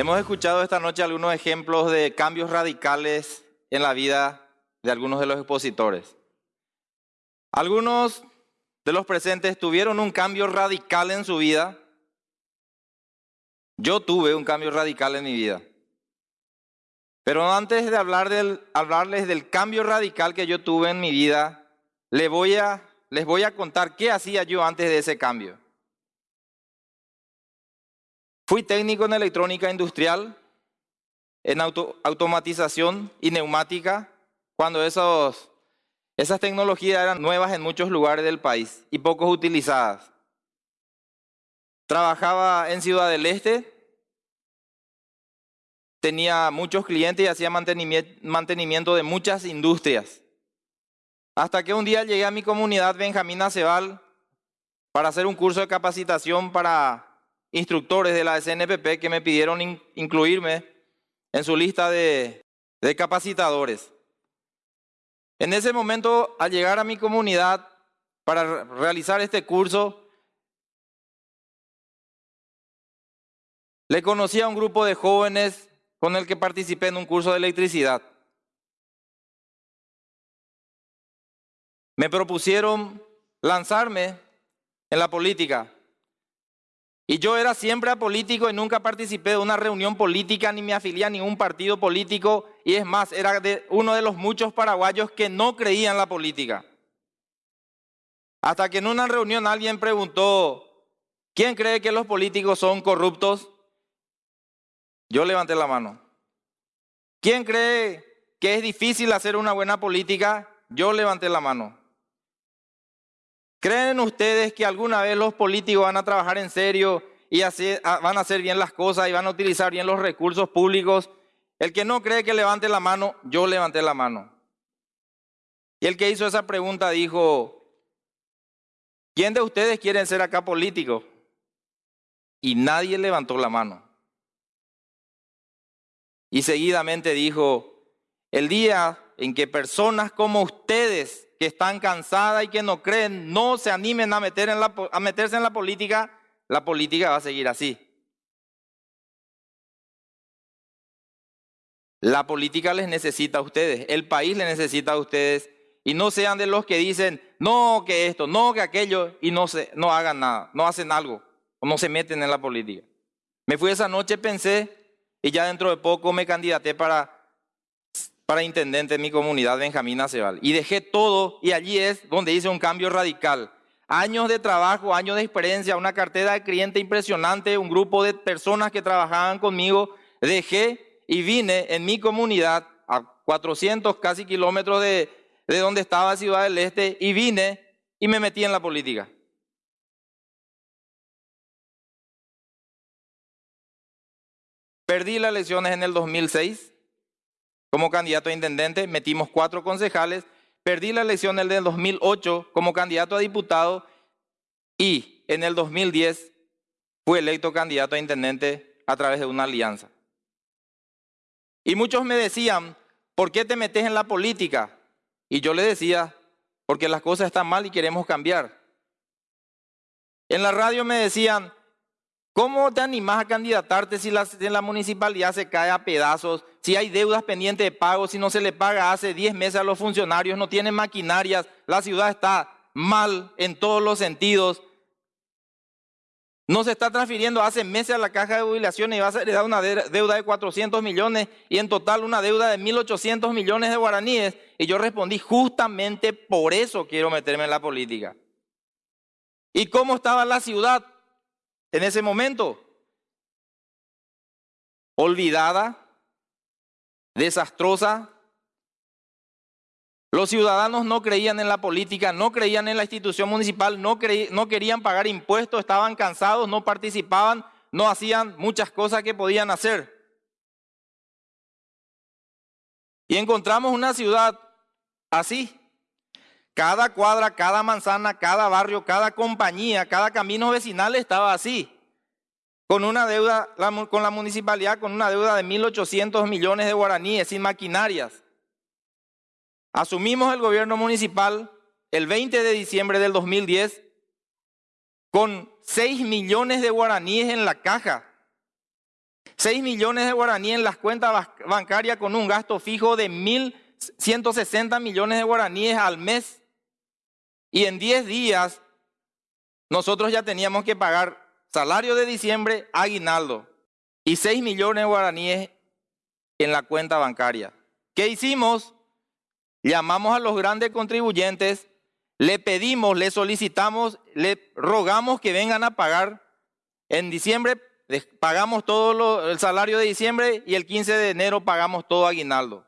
Hemos escuchado esta noche algunos ejemplos de cambios radicales en la vida de algunos de los expositores. Algunos de los presentes tuvieron un cambio radical en su vida. Yo tuve un cambio radical en mi vida. Pero antes de hablarles del cambio radical que yo tuve en mi vida, les voy, a, les voy a contar qué hacía yo antes de ese cambio. Fui técnico en electrónica industrial, en automatización y neumática, cuando esos, esas tecnologías eran nuevas en muchos lugares del país y pocos utilizadas. Trabajaba en Ciudad del Este, tenía muchos clientes y hacía mantenimiento de muchas industrias. Hasta que un día llegué a mi comunidad Benjamín Acebal para hacer un curso de capacitación para instructores de la SNPP que me pidieron incluirme en su lista de, capacitadores. En ese momento, al llegar a mi comunidad para realizar este curso, le conocí a un grupo de jóvenes con el que participé en un curso de electricidad. Me propusieron lanzarme en la política. Y yo era siempre apolítico y nunca participé de una reunión política ni me afilié a ningún partido político. Y es más, era uno de los muchos paraguayos que no creían en la política. Hasta que en una reunión alguien preguntó, ¿quién cree que los políticos son corruptos? Yo levanté la mano. ¿Quién cree que es difícil hacer una buena política? Yo levanté la mano. ¿Creen ustedes que alguna vez los políticos van a trabajar en serio y van a hacer bien las cosas y van a utilizar bien los recursos públicos? El que no cree que levante la mano, yo levanté la mano. Y el que hizo esa pregunta dijo, ¿quién de ustedes quieren ser acá político? Y nadie levantó la mano. Y seguidamente dijo, el día en que personas como ustedes, que están cansadas y que no creen, no se animen a, meter a meterse en la política, la política va a seguir así. La política les necesita a ustedes, el país les necesita a ustedes y no sean de los que dicen, no que esto, no que aquello y no, se, no hagan nada, no hacen algo o no se meten en la política. Me fui esa noche, pensé y ya dentro de poco me candidaté para, para intendente de mi comunidad, Benjamín Acebal. Y dejé todo y allí es donde hice un cambio radical. Años de trabajo, años de experiencia, una cartera de cliente impresionante, un grupo de personas que trabajaban conmigo. Dejé y vine en mi comunidad a 400 casi kilómetros de, de donde estaba Ciudad del Este y vine y me metí en la política. Perdí las elecciones en el 2006 como candidato a intendente, metimos cuatro concejales, perdí la elección en el 2008 como candidato a diputado y en el 2010 fui electo candidato a intendente a través de una alianza. Y muchos me decían, ¿por qué te metes en la política? Y yo le decía, porque las cosas están mal y queremos cambiar. En la radio me decían, ¿Cómo te animás a candidatarte si la, la, municipalidad se cae a pedazos? Si hay deudas pendientes de pago, si no se le paga hace 10 meses a los funcionarios, no tienen maquinarias, la ciudad está mal en todos los sentidos. No se está transfiriendo hace meses a la caja de jubilaciones y va a heredar una deuda de 400 millones y en total una deuda de 1.800 millones de guaraníes. Y yo respondí, justamente por eso quiero meterme en la política. ¿Y cómo estaba la ciudad? En ese momento. Olvidada, desastrosa. Los ciudadanos no creían en la política, no creían en la institución municipal, no, querían pagar impuestos, estaban cansados, no participaban, no hacían muchas cosas que podían hacer. Y encontramos una ciudad así, cada cuadra, cada manzana, cada barrio, cada compañía, cada camino vecinal estaba así. Con una deuda, con la municipalidad, con una deuda de 1.800 millones de guaraníes, sin maquinarias. Asumimos el gobierno municipal el 20 de diciembre del 2010 con 6 millones de guaraníes en la caja. 6 millones de guaraníes en las cuentas bancarias con un gasto fijo de 1.160 millones de guaraníes al mes. Y en 10 días nosotros ya teníamos que pagar salario de diciembre, aguinaldo y 6 millones de guaraníes en la cuenta bancaria. ¿Qué hicimos? Llamamos a los grandes contribuyentes, le pedimos, le solicitamos, le rogamos que vengan a pagar. En diciembre pagamos todo el salario de diciembre y el 15 de enero pagamos todo aguinaldo.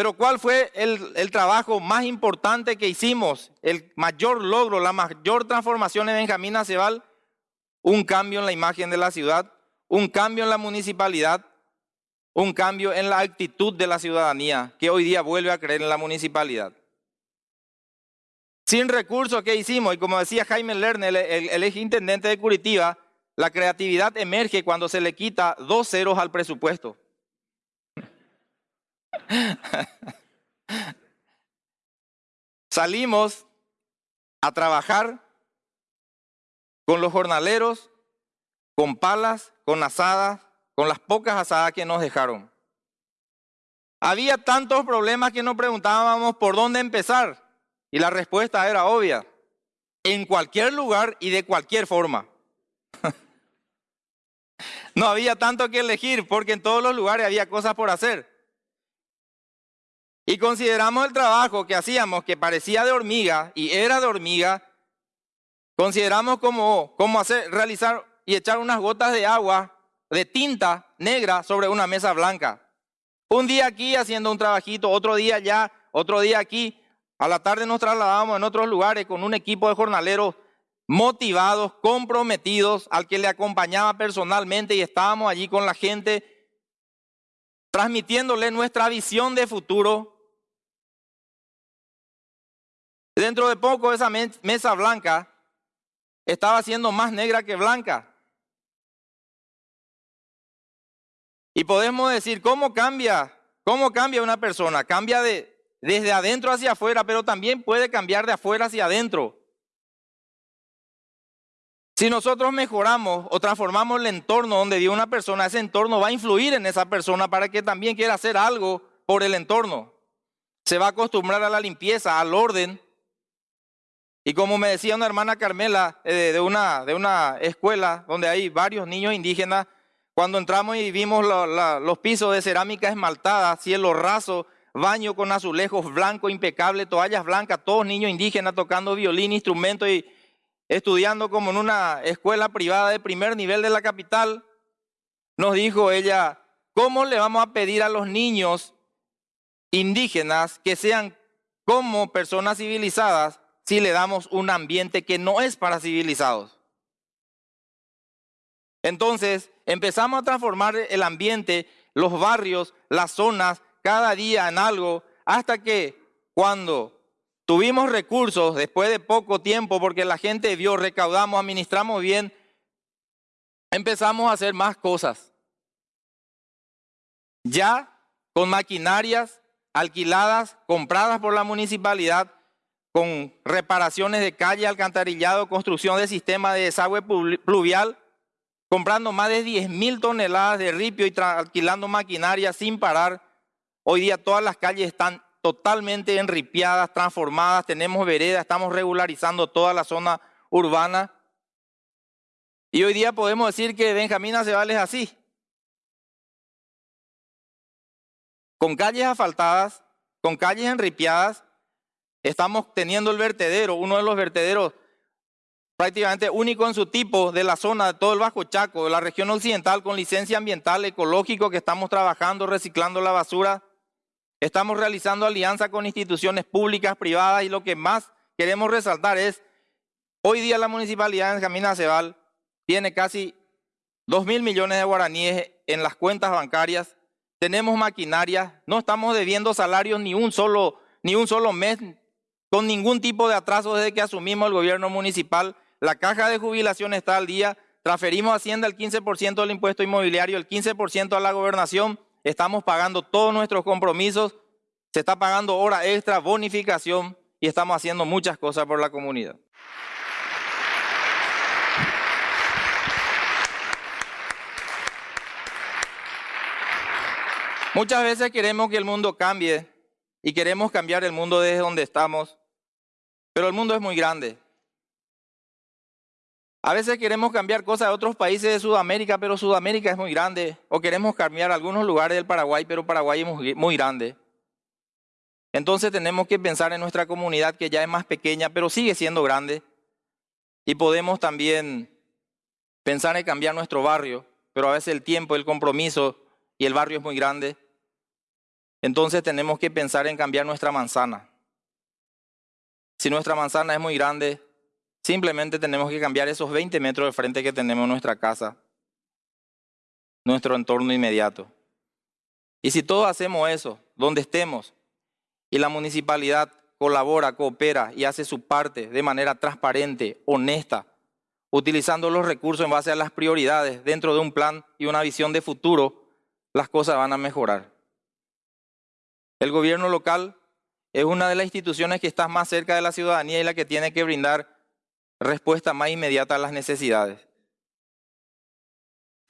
Pero ¿cuál fue el, trabajo más importante que hicimos? El mayor logro, la mayor transformación en Benjamín Acebal, un cambio en la imagen de la ciudad, un cambio en la municipalidad, un cambio en la actitud de la ciudadanía que hoy día vuelve a creer en la municipalidad. Sin recursos que hicimos, y como decía Jaime Lerner, el, el ex intendente de Curitiba, la creatividad emerge cuando se le quita dos ceros al presupuesto. Salimos a trabajar con los jornaleros, con palas, con asadas, con las pocas asadas que nos dejaron. Había tantos problemas que nos preguntábamos por dónde empezar y la respuesta era obvia, en cualquier lugar y de cualquier forma. no había tanto que elegir porque en todos los lugares había cosas por hacer. Y consideramos el trabajo que hacíamos, que parecía de hormiga y era de hormiga, consideramos como, como hacer, realizar y echar unas gotas de agua, de tinta negra sobre una mesa blanca. Un día aquí haciendo un trabajito, otro día allá, otro día aquí. A la tarde nos trasladábamos en otros lugares con un equipo de jornaleros motivados, comprometidos, al que le acompañaba personalmente y estábamos allí con la gente transmitiéndole nuestra visión de futuro. Dentro de poco esa mesa blanca estaba siendo más negra que blanca. Y podemos decir, ¿cómo cambia? ¿Cómo cambia una persona? Cambia de, desde adentro hacia afuera, pero también puede cambiar de afuera hacia adentro. Si nosotros mejoramos o transformamos el entorno donde vive una persona, ese entorno va a influir en esa persona para que también quiera hacer algo por el entorno. Se va a acostumbrar a la limpieza, al orden, y como me decía una hermana Carmela eh, de, una, de una escuela donde hay varios niños indígenas, cuando entramos y vimos los pisos de cerámica esmaltada, cielo raso, baño con azulejos blancos, impecable, toallas blancas, todos niños indígenas tocando violín, instrumentos y estudiando como en una escuela privada de primer nivel de la capital, nos dijo ella, ¿cómo le vamos a pedir a los niños indígenas que sean como personas civilizadas si le damos un ambiente que no es para civilizados. Entonces, empezamos a transformar el ambiente, los barrios, las zonas, cada día en algo, hasta que cuando tuvimos recursos, después de poco tiempo, porque la gente vio, recaudamos, administramos bien, empezamos a hacer más cosas. Ya con maquinarias alquiladas, compradas por la municipalidad, con reparaciones de calle, alcantarillado, construcción de sistema de desagüe pluvial, comprando más de 10 mil toneladas de ripio y alquilando maquinaria sin parar. Hoy día todas las calles están totalmente enripiadas, transformadas, tenemos veredas, estamos regularizando toda la zona urbana. Y hoy día podemos decir que Benjamín Aceval es así. Con calles asfaltadas, con calles enripiadas, Estamos teniendo el vertedero, uno de los vertederos prácticamente único en su tipo de la zona de todo el Bajo Chaco, de la región occidental, con licencia ambiental, ecológico, que estamos trabajando, reciclando la basura. Estamos realizando alianza con instituciones públicas, privadas, y lo que más queremos resaltar es, hoy día la municipalidad de Camina Cebal tiene casi 2 mil millones de guaraníes en las cuentas bancarias, tenemos maquinaria, no estamos debiendo salarios ni un solo, ni un solo mes con ningún tipo de atraso desde que asumimos el gobierno municipal. La caja de jubilación está al día, transferimos a Hacienda el 15% del impuesto inmobiliario, el 15% a la gobernación, estamos pagando todos nuestros compromisos, se está pagando hora extra, bonificación y estamos haciendo muchas cosas por la comunidad. Muchas veces queremos que el mundo cambie y queremos cambiar el mundo desde donde estamos, pero el mundo es muy grande a veces queremos cambiar cosas de otros países de Sudamérica, pero Sudamérica es muy grande. O queremos cambiar algunos lugares del Paraguay, pero Paraguay es muy, grande. Entonces tenemos que pensar en nuestra comunidad que ya es más pequeña, pero sigue siendo grande. Y podemos también pensar en cambiar nuestro barrio, pero a veces el tiempo, el compromiso y el barrio es muy grande. Entonces tenemos que pensar en cambiar nuestra manzana. Si nuestra manzana es muy grande, Simplemente tenemos que cambiar esos 20 metros de frente que tenemos en nuestra casa, nuestro entorno inmediato. Y si todos hacemos eso, donde estemos, y la municipalidad colabora, coopera y hace su parte de manera transparente, honesta, utilizando los recursos en base a las prioridades dentro de un plan y una visión de futuro, las cosas van a mejorar. El gobierno local es una de las instituciones que está más cerca de la ciudadanía y la que tiene que brindar respuesta más inmediata a las necesidades.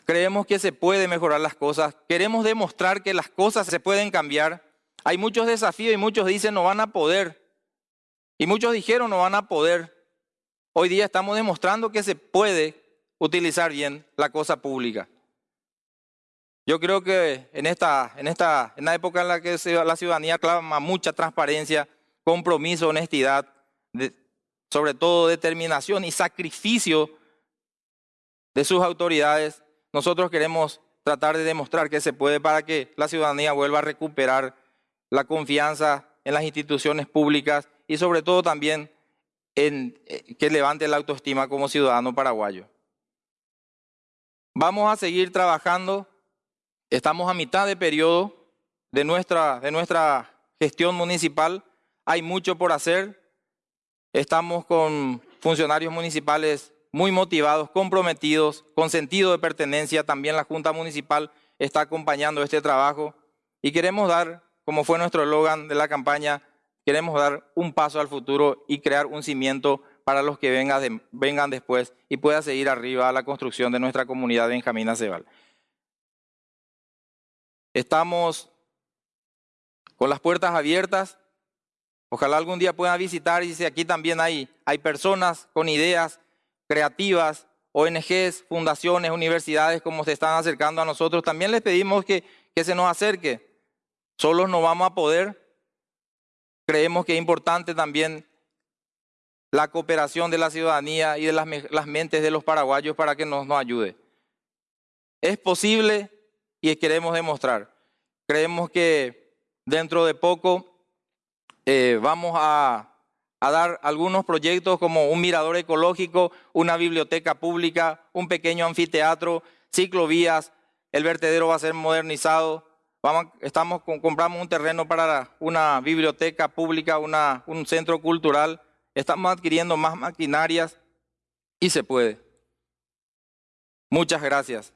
Creemos que se puede mejorar las cosas, queremos demostrar que las cosas se pueden cambiar. Hay muchos desafíos y muchos dicen no van a poder. Y muchos dijeron no van a poder. Hoy día estamos demostrando que se puede utilizar bien la cosa pública. Yo creo que en esta, en esta en la época en la que la ciudadanía clama mucha transparencia, compromiso, honestidad, sobre todo determinación y sacrificio de sus autoridades, nosotros queremos tratar de demostrar que se puede para que la ciudadanía vuelva a recuperar la confianza en las instituciones públicas y sobre todo también en eh, que levante la autoestima como ciudadano paraguayo. Vamos a seguir trabajando, estamos a mitad de periodo de nuestra, de nuestra gestión municipal, hay mucho por hacer, Estamos con funcionarios municipales muy motivados, comprometidos, con sentido de pertenencia. También la Junta Municipal está acompañando este trabajo y queremos dar, como fue nuestro eslogan de la campaña, queremos dar un paso al futuro y crear un cimiento para los que vengan, después y pueda seguir arriba a la construcción de nuestra comunidad de Benjamín Acebal. Estamos con las puertas abiertas Ojalá algún día puedan visitar y si aquí también hay, hay personas con ideas creativas, ONGs, fundaciones, universidades como se están acercando a nosotros. También les pedimos que, que se nos acerque. Solos no vamos a poder. Creemos que es importante también la cooperación de la ciudadanía y de las, las mentes de los paraguayos para que nos, nos ayude. Es posible y queremos demostrar. Creemos que dentro de poco eh, vamos a, dar algunos proyectos como un mirador ecológico, una biblioteca pública, un pequeño anfiteatro, ciclovías, el vertedero va a ser modernizado, vamos, estamos, compramos un terreno para una biblioteca pública, un centro cultural, estamos adquiriendo más maquinarias y se puede. Muchas gracias.